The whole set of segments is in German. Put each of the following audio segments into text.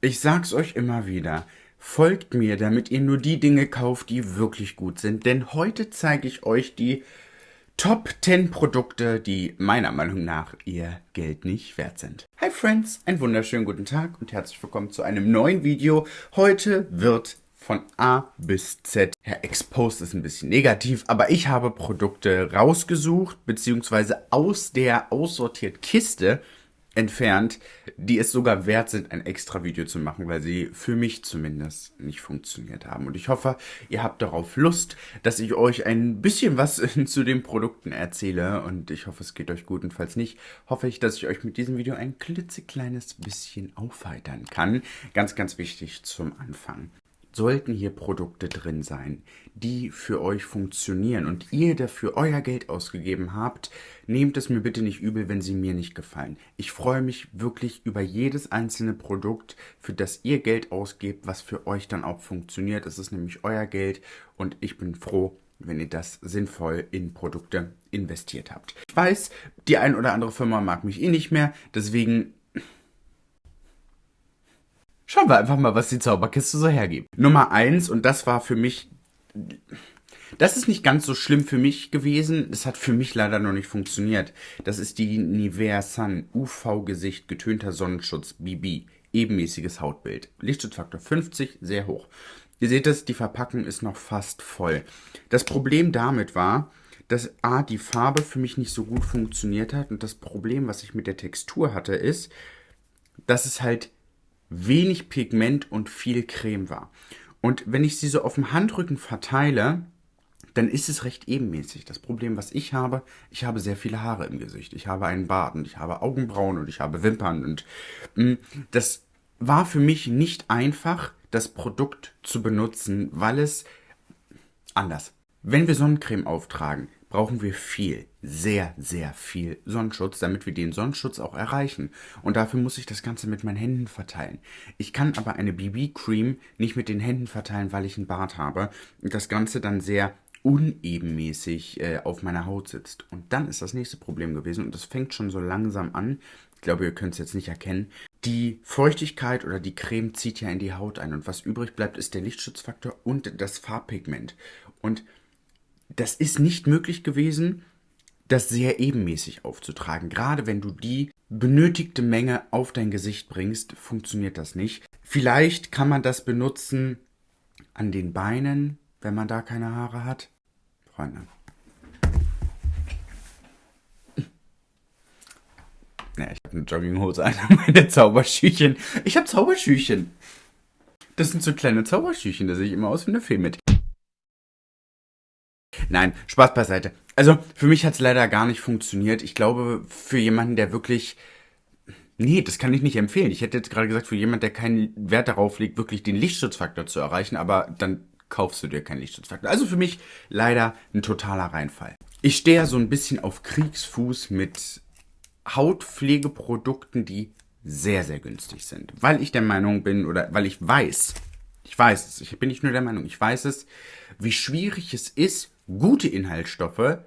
Ich sag's euch immer wieder. Folgt mir, damit ihr nur die Dinge kauft, die wirklich gut sind. Denn heute zeige ich euch die Top 10 Produkte, die meiner Meinung nach ihr Geld nicht wert sind. Hi Friends, einen wunderschönen guten Tag und herzlich willkommen zu einem neuen Video. Heute wird von A bis Z. Ja, exposed ist ein bisschen negativ, aber ich habe Produkte rausgesucht, beziehungsweise aus der aussortiert Kiste entfernt, die es sogar wert sind, ein extra Video zu machen, weil sie für mich zumindest nicht funktioniert haben. Und ich hoffe, ihr habt darauf Lust, dass ich euch ein bisschen was zu den Produkten erzähle. Und ich hoffe, es geht euch gut. Und falls nicht, hoffe ich, dass ich euch mit diesem Video ein klitzekleines bisschen aufheitern kann. Ganz, ganz wichtig zum Anfang sollten hier Produkte drin sein, die für euch funktionieren und ihr dafür euer Geld ausgegeben habt, nehmt es mir bitte nicht übel, wenn sie mir nicht gefallen. Ich freue mich wirklich über jedes einzelne Produkt, für das ihr Geld ausgebt, was für euch dann auch funktioniert. Es ist nämlich euer Geld und ich bin froh, wenn ihr das sinnvoll in Produkte investiert habt. Ich weiß, die ein oder andere Firma mag mich eh nicht mehr, deswegen Schauen wir einfach mal, was die Zauberkiste so hergibt. Nummer eins und das war für mich... Das ist nicht ganz so schlimm für mich gewesen. Es hat für mich leider noch nicht funktioniert. Das ist die Nivea Sun UV-Gesicht getönter Sonnenschutz BB. Ebenmäßiges Hautbild. Lichtschutzfaktor 50, sehr hoch. Ihr seht es, die Verpackung ist noch fast voll. Das Problem damit war, dass A, die Farbe für mich nicht so gut funktioniert hat und das Problem, was ich mit der Textur hatte, ist, dass es halt wenig Pigment und viel Creme war. Und wenn ich sie so auf dem Handrücken verteile, dann ist es recht ebenmäßig. Das Problem, was ich habe, ich habe sehr viele Haare im Gesicht. Ich habe einen Bart und ich habe Augenbrauen und ich habe Wimpern. Und mh, mm, das war für mich nicht einfach, das Produkt zu benutzen, weil es anders. Wenn wir Sonnencreme auftragen, brauchen wir viel, sehr, sehr viel Sonnenschutz, damit wir den Sonnenschutz auch erreichen. Und dafür muss ich das Ganze mit meinen Händen verteilen. Ich kann aber eine BB-Cream nicht mit den Händen verteilen, weil ich einen Bart habe. Und das Ganze dann sehr unebenmäßig äh, auf meiner Haut sitzt. Und dann ist das nächste Problem gewesen, und das fängt schon so langsam an, ich glaube, ihr könnt es jetzt nicht erkennen, die Feuchtigkeit oder die Creme zieht ja in die Haut ein und was übrig bleibt, ist der Lichtschutzfaktor und das Farbpigment. Und das ist nicht möglich gewesen, das sehr ebenmäßig aufzutragen. Gerade wenn du die benötigte Menge auf dein Gesicht bringst, funktioniert das nicht. Vielleicht kann man das benutzen an den Beinen, wenn man da keine Haare hat. Freunde. Ja, ich habe eine Jogginghose an, meine Zauberschüchen. Ich habe Zauberschüchen. Das sind so kleine Zauberschüchen, da sehe ich immer aus wie eine Fee mit. Nein, Spaß beiseite. Also für mich hat es leider gar nicht funktioniert. Ich glaube, für jemanden, der wirklich... Nee, das kann ich nicht empfehlen. Ich hätte jetzt gerade gesagt, für jemanden, der keinen Wert darauf legt, wirklich den Lichtschutzfaktor zu erreichen, aber dann kaufst du dir keinen Lichtschutzfaktor. Also für mich leider ein totaler Reinfall. Ich stehe ja so ein bisschen auf Kriegsfuß mit Hautpflegeprodukten, die sehr, sehr günstig sind. Weil ich der Meinung bin oder weil ich weiß, ich weiß es, ich bin nicht nur der Meinung, ich weiß es, wie schwierig es ist, gute Inhaltsstoffe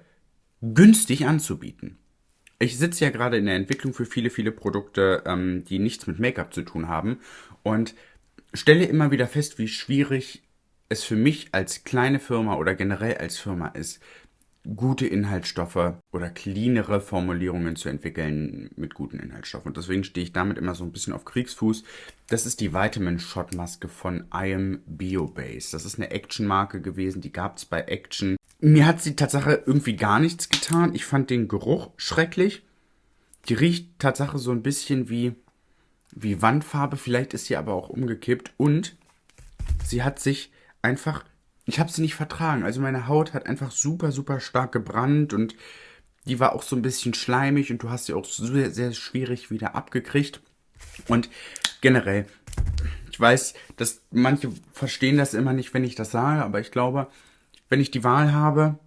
günstig anzubieten. Ich sitze ja gerade in der Entwicklung für viele, viele Produkte, ähm, die nichts mit Make-up zu tun haben und stelle immer wieder fest, wie schwierig es für mich als kleine Firma oder generell als Firma ist, gute Inhaltsstoffe oder cleanere Formulierungen zu entwickeln mit guten Inhaltsstoffen. Und deswegen stehe ich damit immer so ein bisschen auf Kriegsfuß. Das ist die Vitamin Shot Maske von I Am Biobase. Das ist eine Action-Marke gewesen, die gab es bei Action. Mir hat die Tatsache irgendwie gar nichts getan. Ich fand den Geruch schrecklich. Die riecht Tatsache so ein bisschen wie, wie Wandfarbe. Vielleicht ist sie aber auch umgekippt. Und sie hat sich einfach ich habe sie nicht vertragen. Also meine Haut hat einfach super, super stark gebrannt und die war auch so ein bisschen schleimig und du hast sie auch sehr, sehr schwierig wieder abgekriegt. Und generell, ich weiß, dass manche verstehen das immer nicht, wenn ich das sage, aber ich glaube, wenn ich die Wahl habe,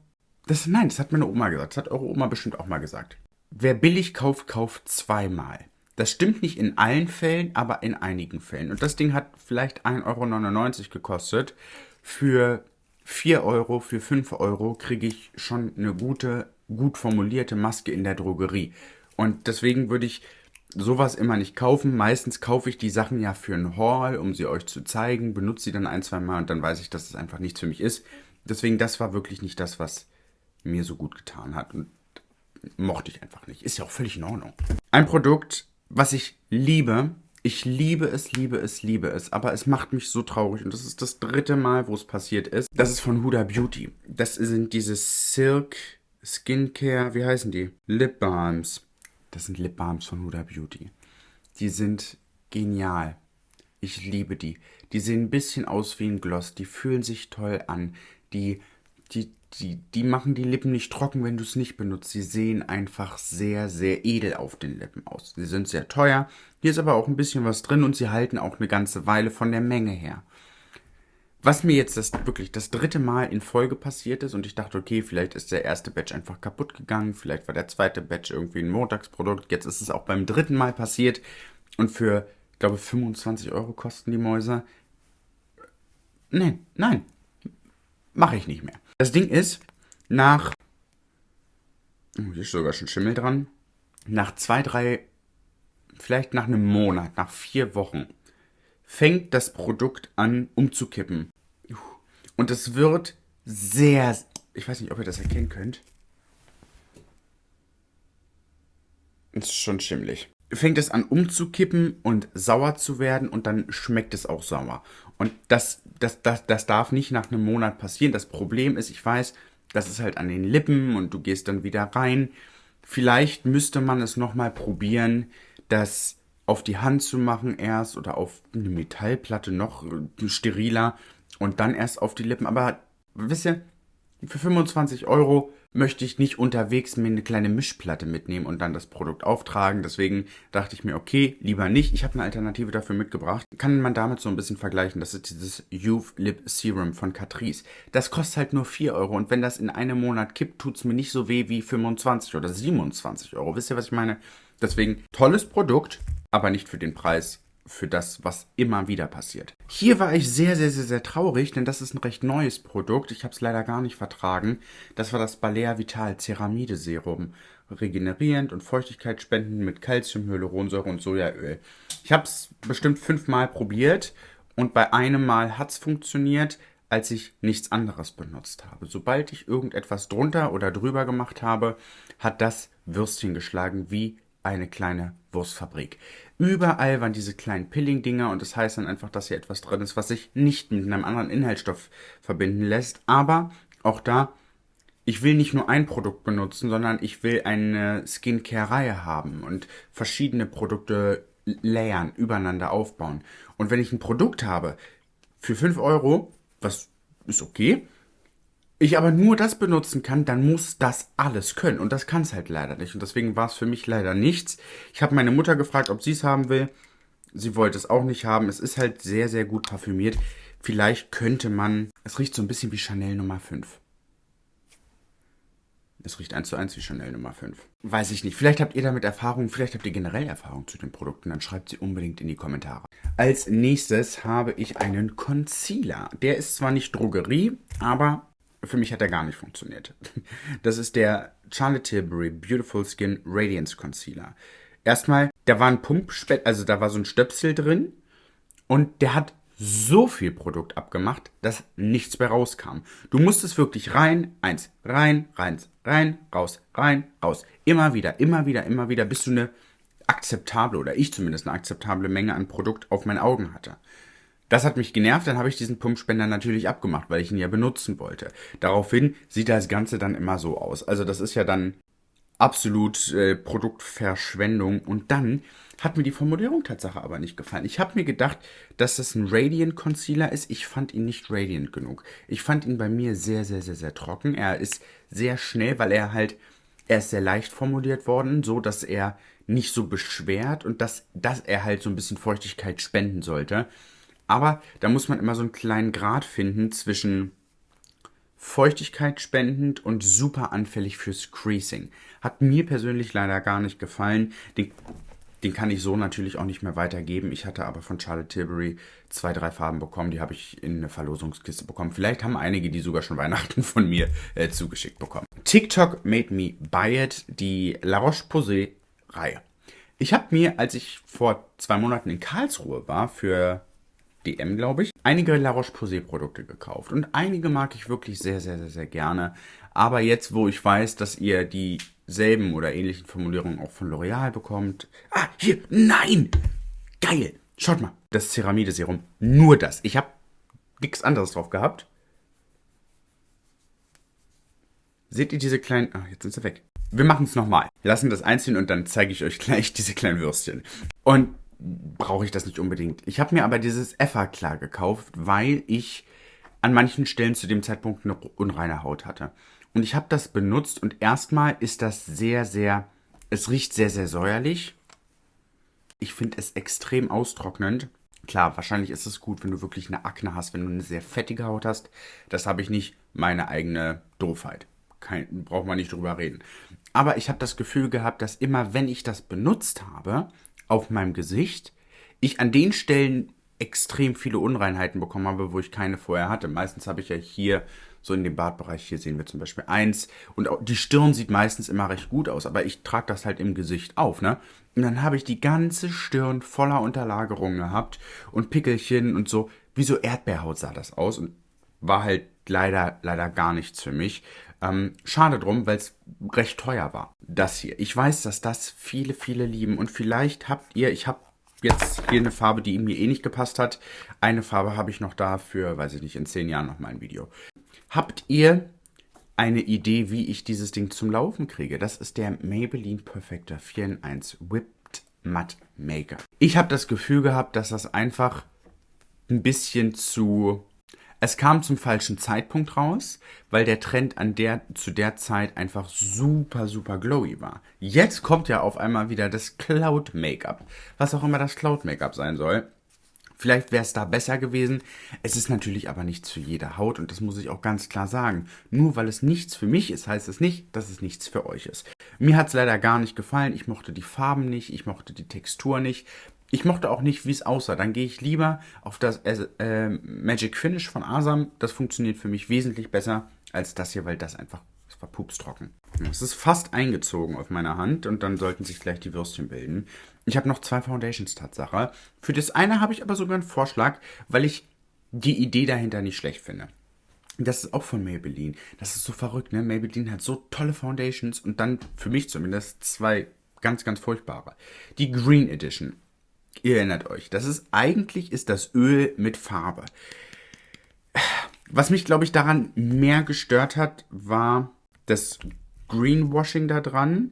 das, nein, das hat meine Oma gesagt, das hat eure Oma bestimmt auch mal gesagt. Wer billig kauft, kauft zweimal. Das stimmt nicht in allen Fällen, aber in einigen Fällen. Und das Ding hat vielleicht 1,99 Euro gekostet für 4 Euro, für 5 Euro kriege ich schon eine gute, gut formulierte Maske in der Drogerie. Und deswegen würde ich sowas immer nicht kaufen. Meistens kaufe ich die Sachen ja für einen Haul, um sie euch zu zeigen, benutze sie dann ein, zwei Mal und dann weiß ich, dass es einfach nichts für mich ist. Deswegen, das war wirklich nicht das, was mir so gut getan hat und mochte ich einfach nicht. Ist ja auch völlig in Ordnung. Ein Produkt, was ich liebe, ich liebe es, liebe es, liebe es, aber es macht mich so traurig und das ist das dritte Mal, wo es passiert ist. Das ist von Huda Beauty. Das sind diese Silk Skincare, wie heißen die? Lip Balms. Das sind Lip Balms von Huda Beauty. Die sind genial. Ich liebe die. Die sehen ein bisschen aus wie ein Gloss. Die fühlen sich toll an. Die, die die, die machen die Lippen nicht trocken, wenn du es nicht benutzt. Sie sehen einfach sehr, sehr edel auf den Lippen aus. Sie sind sehr teuer. Hier ist aber auch ein bisschen was drin und sie halten auch eine ganze Weile von der Menge her. Was mir jetzt das wirklich das dritte Mal in Folge passiert ist und ich dachte, okay, vielleicht ist der erste Batch einfach kaputt gegangen, vielleicht war der zweite Batch irgendwie ein Montagsprodukt. Jetzt ist es auch beim dritten Mal passiert und für, ich glaube, 25 Euro kosten die Mäuse. Nein, nein, mache ich nicht mehr. Das Ding ist, nach. Oh, hier ist sogar schon Schimmel dran. Nach zwei, drei, vielleicht nach einem Monat, nach vier Wochen, fängt das Produkt an umzukippen. Und es wird sehr. Ich weiß nicht, ob ihr das erkennen könnt. Es ist schon schimmlig. Fängt es an umzukippen und sauer zu werden und dann schmeckt es auch sauer. Und das, das, das, das darf nicht nach einem Monat passieren. Das Problem ist, ich weiß, das ist halt an den Lippen und du gehst dann wieder rein. Vielleicht müsste man es nochmal probieren, das auf die Hand zu machen erst oder auf eine Metallplatte noch steriler und dann erst auf die Lippen. Aber wisst ihr, für 25 Euro möchte ich nicht unterwegs mir eine kleine Mischplatte mitnehmen und dann das Produkt auftragen. Deswegen dachte ich mir, okay, lieber nicht. Ich habe eine Alternative dafür mitgebracht. Kann man damit so ein bisschen vergleichen. Das ist dieses Youth Lip Serum von Catrice. Das kostet halt nur 4 Euro und wenn das in einem Monat kippt, tut es mir nicht so weh wie 25 oder 27 Euro. Wisst ihr, was ich meine? Deswegen tolles Produkt, aber nicht für den Preis für das, was immer wieder passiert. Hier war ich sehr, sehr, sehr, sehr traurig, denn das ist ein recht neues Produkt. Ich habe es leider gar nicht vertragen. Das war das Balea Vital Ceramide Serum. Regenerierend und Feuchtigkeit spenden mit Calcium, Hyaluronsäure und Sojaöl. Ich habe es bestimmt fünfmal probiert und bei einem Mal hat es funktioniert, als ich nichts anderes benutzt habe. Sobald ich irgendetwas drunter oder drüber gemacht habe, hat das Würstchen geschlagen wie eine kleine Wurstfabrik. Überall waren diese kleinen Pilling-Dinger und das heißt dann einfach, dass hier etwas drin ist, was sich nicht mit einem anderen Inhaltsstoff verbinden lässt. Aber auch da, ich will nicht nur ein Produkt benutzen, sondern ich will eine Skincare-Reihe haben und verschiedene Produkte layern, übereinander aufbauen. Und wenn ich ein Produkt habe für 5 Euro, was ist okay, ich aber nur das benutzen kann, dann muss das alles können. Und das kann es halt leider nicht. Und deswegen war es für mich leider nichts. Ich habe meine Mutter gefragt, ob sie es haben will. Sie wollte es auch nicht haben. Es ist halt sehr, sehr gut parfümiert. Vielleicht könnte man. Es riecht so ein bisschen wie Chanel Nummer 5. Es riecht eins zu eins wie Chanel Nummer 5. Weiß ich nicht. Vielleicht habt ihr damit Erfahrung, vielleicht habt ihr generell Erfahrung zu den Produkten, dann schreibt sie unbedingt in die Kommentare. Als nächstes habe ich einen Concealer. Der ist zwar nicht Drogerie, aber für mich hat er gar nicht funktioniert. Das ist der Charlotte Tilbury Beautiful Skin Radiance Concealer. Erstmal, da war ein Pumpspett, also da war so ein Stöpsel drin und der hat so viel Produkt abgemacht, dass nichts mehr rauskam. Du musstest wirklich rein, eins, rein, rein, rein, raus, rein, raus. Immer wieder, immer wieder, immer wieder, bis du eine akzeptable oder ich zumindest eine akzeptable Menge an Produkt auf meinen Augen hatte. Das hat mich genervt, dann habe ich diesen Pumpspender natürlich abgemacht, weil ich ihn ja benutzen wollte. Daraufhin sieht das Ganze dann immer so aus. Also das ist ja dann absolut äh, Produktverschwendung. Und dann hat mir die Formulierung Tatsache aber nicht gefallen. Ich habe mir gedacht, dass das ein Radiant Concealer ist. Ich fand ihn nicht radiant genug. Ich fand ihn bei mir sehr, sehr, sehr, sehr trocken. Er ist sehr schnell, weil er halt, er ist sehr leicht formuliert worden, so dass er nicht so beschwert und dass, dass er halt so ein bisschen Feuchtigkeit spenden sollte. Aber da muss man immer so einen kleinen Grad finden zwischen Feuchtigkeit spendend und super anfällig fürs Creasing. Hat mir persönlich leider gar nicht gefallen. Den, den kann ich so natürlich auch nicht mehr weitergeben. Ich hatte aber von Charlotte Tilbury zwei, drei Farben bekommen. Die habe ich in eine Verlosungskiste bekommen. Vielleicht haben einige die sogar schon Weihnachten von mir äh, zugeschickt bekommen. TikTok made me buy it. Die La Roche-Posay Reihe. Ich habe mir, als ich vor zwei Monaten in Karlsruhe war, für DM, glaube ich, einige La Roche-Posay Produkte gekauft. Und einige mag ich wirklich sehr, sehr, sehr, sehr gerne. Aber jetzt, wo ich weiß, dass ihr dieselben oder ähnlichen Formulierungen auch von L'Oreal bekommt. Ah, hier, nein! Geil! Schaut mal, das Ceramide-Serum. Nur das. Ich habe nichts anderes drauf gehabt. Seht ihr diese kleinen... Ah, jetzt sind sie weg. Wir machen es nochmal. Lassen das einziehen und dann zeige ich euch gleich diese kleinen Würstchen. Und brauche ich das nicht unbedingt. Ich habe mir aber dieses Effa-Klar gekauft, weil ich an manchen Stellen zu dem Zeitpunkt eine unreine Haut hatte. Und ich habe das benutzt und erstmal ist das sehr, sehr, es riecht sehr, sehr säuerlich. Ich finde es extrem austrocknend. Klar, wahrscheinlich ist es gut, wenn du wirklich eine Akne hast, wenn du eine sehr fettige Haut hast. Das habe ich nicht, meine eigene Doofheit. Kein, braucht man nicht drüber reden. Aber ich habe das Gefühl gehabt, dass immer, wenn ich das benutzt habe, auf meinem Gesicht, ich an den Stellen extrem viele Unreinheiten bekommen habe, wo ich keine vorher hatte. Meistens habe ich ja hier so in dem Bartbereich, hier sehen wir zum Beispiel eins und auch die Stirn sieht meistens immer recht gut aus, aber ich trage das halt im Gesicht auf, ne? Und dann habe ich die ganze Stirn voller Unterlagerungen gehabt und Pickelchen und so, wie so Erdbeerhaut sah das aus und war halt leider, leider gar nichts für mich. Ähm, schade drum, weil es recht teuer war. Das hier. Ich weiß, dass das viele, viele lieben. Und vielleicht habt ihr, ich habe jetzt hier eine Farbe, die mir eh nicht gepasst hat. Eine Farbe habe ich noch da für, weiß ich nicht, in zehn Jahren noch mal ein Video. Habt ihr eine Idee, wie ich dieses Ding zum Laufen kriege? Das ist der Maybelline Perfector 4 in 1 Whipped Matte Maker. Ich habe das Gefühl gehabt, dass das einfach ein bisschen zu es kam zum falschen Zeitpunkt raus, weil der Trend an der, zu der Zeit einfach super, super glowy war. Jetzt kommt ja auf einmal wieder das Cloud Make-up. Was auch immer das Cloud Make-up sein soll. Vielleicht wäre es da besser gewesen. Es ist natürlich aber nicht zu jeder Haut und das muss ich auch ganz klar sagen. Nur weil es nichts für mich ist, heißt es nicht, dass es nichts für euch ist. Mir hat es leider gar nicht gefallen. Ich mochte die Farben nicht, ich mochte die Textur nicht. Ich mochte auch nicht, wie es aussah. Dann gehe ich lieber auf das äh, äh, Magic Finish von Asam. Das funktioniert für mich wesentlich besser als das hier, weil das einfach, das war pupstrocken. Es ist fast eingezogen auf meiner Hand und dann sollten sich gleich die Würstchen bilden. Ich habe noch zwei Foundations, Tatsache. Für das eine habe ich aber sogar einen Vorschlag, weil ich die Idee dahinter nicht schlecht finde. Das ist auch von Maybelline. Das ist so verrückt, ne? Maybelline hat so tolle Foundations und dann für mich zumindest zwei ganz, ganz furchtbare. Die Green Edition Ihr erinnert euch, das ist eigentlich ist das Öl mit Farbe. Was mich, glaube ich, daran mehr gestört hat, war das Greenwashing da dran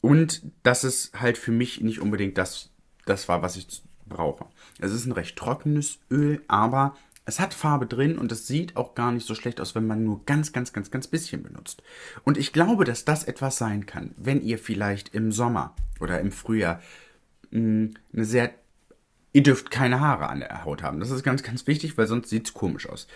und dass es halt für mich nicht unbedingt das, das war, was ich brauche. Es ist ein recht trockenes Öl, aber es hat Farbe drin und es sieht auch gar nicht so schlecht aus, wenn man nur ganz, ganz, ganz, ganz bisschen benutzt. Und ich glaube, dass das etwas sein kann, wenn ihr vielleicht im Sommer oder im Frühjahr mh, eine sehr. Ihr dürft keine Haare an der Haut haben. Das ist ganz, ganz wichtig, weil sonst sieht es komisch aus.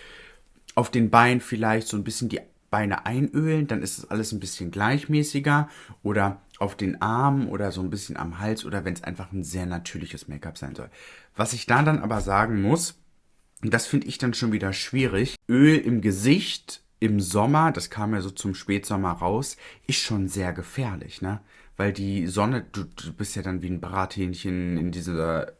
Auf den Beinen vielleicht so ein bisschen die Beine einölen, dann ist es alles ein bisschen gleichmäßiger. Oder auf den Armen oder so ein bisschen am Hals oder wenn es einfach ein sehr natürliches Make-up sein soll. Was ich da dann aber sagen muss, das finde ich dann schon wieder schwierig, Öl im Gesicht im Sommer, das kam ja so zum Spätsommer raus, ist schon sehr gefährlich, ne? Weil die Sonne, du, du bist ja dann wie ein Brathähnchen in dieser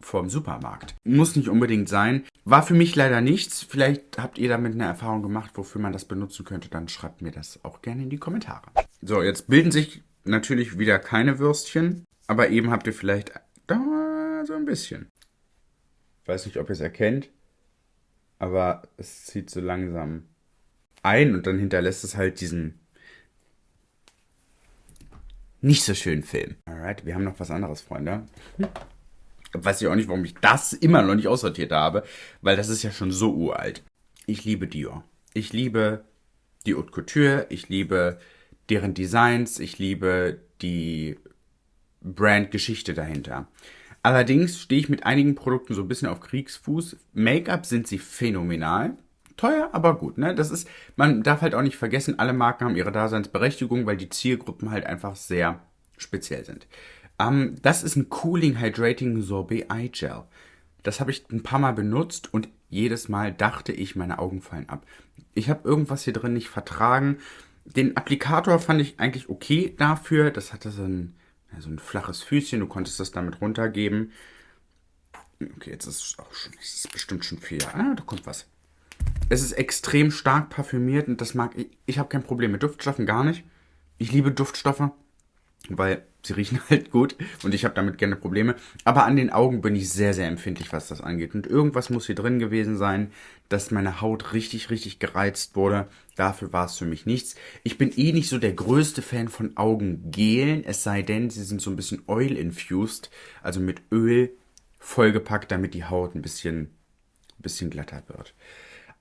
vorm Supermarkt. Muss nicht unbedingt sein. War für mich leider nichts. Vielleicht habt ihr damit eine Erfahrung gemacht, wofür man das benutzen könnte. Dann schreibt mir das auch gerne in die Kommentare. So, jetzt bilden sich natürlich wieder keine Würstchen. Aber eben habt ihr vielleicht da so ein bisschen. Weiß nicht, ob ihr es erkennt. Aber es zieht so langsam ein und dann hinterlässt es halt diesen nicht so schönen Film. Alright, wir haben noch was anderes, Freunde. Weiß ich auch nicht, warum ich das immer noch nicht aussortiert habe, weil das ist ja schon so uralt. Ich liebe Dior. Ich liebe die Haute Couture, ich liebe deren Designs, ich liebe die Brandgeschichte dahinter. Allerdings stehe ich mit einigen Produkten so ein bisschen auf Kriegsfuß. Make-up sind sie phänomenal teuer, aber gut. Ne? Das ist, man darf halt auch nicht vergessen, alle Marken haben ihre Daseinsberechtigung, weil die Zielgruppen halt einfach sehr speziell sind. Ähm, das ist ein Cooling Hydrating Sorbet Eye Gel. Das habe ich ein paar Mal benutzt und jedes Mal dachte ich, meine Augen fallen ab. Ich habe irgendwas hier drin nicht vertragen. Den Applikator fand ich eigentlich okay dafür. Das hatte so ein so ein flaches Füßchen. Du konntest das damit runtergeben. Okay, jetzt ist es auch schon, ist bestimmt schon viel. Ah, da kommt was. Es ist extrem stark parfümiert und das mag ich. Ich habe kein Problem mit Duftstoffen, gar nicht. Ich liebe Duftstoffe, weil sie riechen halt gut und ich habe damit gerne Probleme. Aber an den Augen bin ich sehr, sehr empfindlich, was das angeht. Und irgendwas muss hier drin gewesen sein, dass meine Haut richtig, richtig gereizt wurde. Dafür war es für mich nichts. Ich bin eh nicht so der größte Fan von Augengelen, es sei denn, sie sind so ein bisschen oil-infused, also mit Öl vollgepackt, damit die Haut ein bisschen, ein bisschen glatter wird.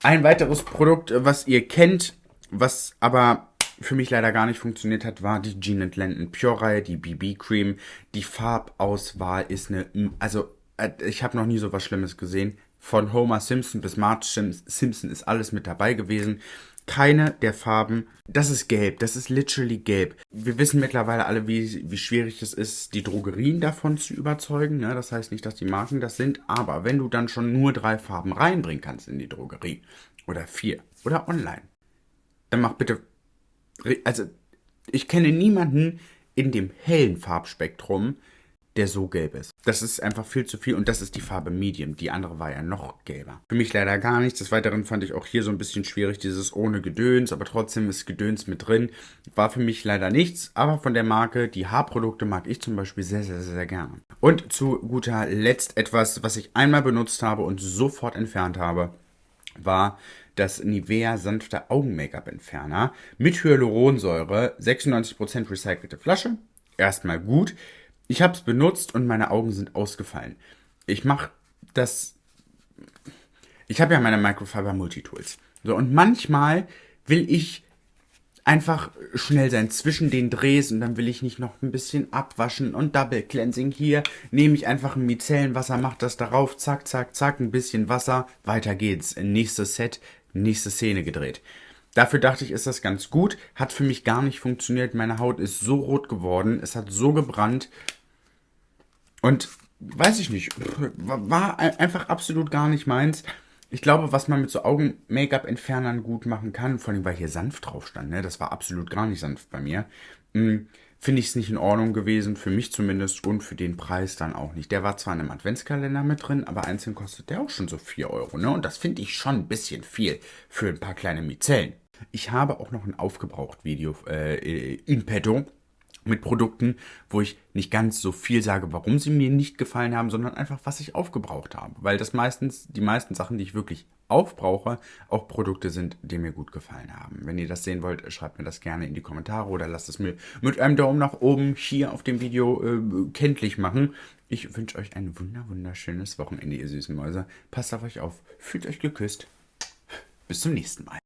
Ein weiteres Produkt, was ihr kennt, was aber für mich leider gar nicht funktioniert hat, war die Jean Landon Pure Reihe, die BB Cream. Die Farbauswahl ist eine, also äh, ich habe noch nie so was Schlimmes gesehen. Von Homer Simpson bis Marge Simpson ist alles mit dabei gewesen. Keine der Farben, das ist gelb, das ist literally gelb. Wir wissen mittlerweile alle, wie, wie schwierig es ist, die Drogerien davon zu überzeugen. Ne? Das heißt nicht, dass die Marken das sind, aber wenn du dann schon nur drei Farben reinbringen kannst in die Drogerie oder vier oder online, dann mach bitte also ich kenne niemanden in dem hellen Farbspektrum, der so gelb ist. Das ist einfach viel zu viel und das ist die Farbe Medium. Die andere war ja noch gelber. Für mich leider gar nichts. Des Weiteren fand ich auch hier so ein bisschen schwierig, dieses ohne Gedöns, aber trotzdem ist Gedöns mit drin. War für mich leider nichts, aber von der Marke, die Haarprodukte mag ich zum Beispiel sehr, sehr, sehr gerne. Und zu guter Letzt etwas, was ich einmal benutzt habe und sofort entfernt habe, war das Nivea sanfte Augen-Make-up-Entferner mit Hyaluronsäure, 96% recycelte Flasche. Erstmal gut. Ich habe es benutzt und meine Augen sind ausgefallen. Ich mache das. Ich habe ja meine Microfiber Multitools. So, und manchmal will ich einfach schnell sein zwischen den Drehs und dann will ich nicht noch ein bisschen abwaschen und Double Cleansing hier. Nehme ich einfach ein Micellenwasser, mach das darauf, zack, zack, zack, ein bisschen Wasser, weiter geht's. Nächstes Set, nächste Szene gedreht. Dafür dachte ich, ist das ganz gut. Hat für mich gar nicht funktioniert. Meine Haut ist so rot geworden. Es hat so gebrannt. Und weiß ich nicht. War einfach absolut gar nicht meins. Ich glaube, was man mit so Augen-Make-up-Entfernern gut machen kann, vor allem weil hier sanft drauf stand, ne? das war absolut gar nicht sanft bei mir, hm, finde ich es nicht in Ordnung gewesen, für mich zumindest und für den Preis dann auch nicht. Der war zwar in einem Adventskalender mit drin, aber einzeln kostet der auch schon so 4 Euro. Ne? Und das finde ich schon ein bisschen viel für ein paar kleine Mizellen. Ich habe auch noch ein Aufgebraucht-Video äh, in petto mit Produkten, wo ich nicht ganz so viel sage, warum sie mir nicht gefallen haben, sondern einfach, was ich aufgebraucht habe. Weil das meistens, die meisten Sachen, die ich wirklich aufbrauche, auch Produkte sind, die mir gut gefallen haben. Wenn ihr das sehen wollt, schreibt mir das gerne in die Kommentare oder lasst es mir mit einem Daumen nach oben hier auf dem Video äh, kenntlich machen. Ich wünsche euch ein wunder wunderschönes Wochenende, ihr süßen Mäuse. Passt auf euch auf, fühlt euch geküsst. Bis zum nächsten Mal.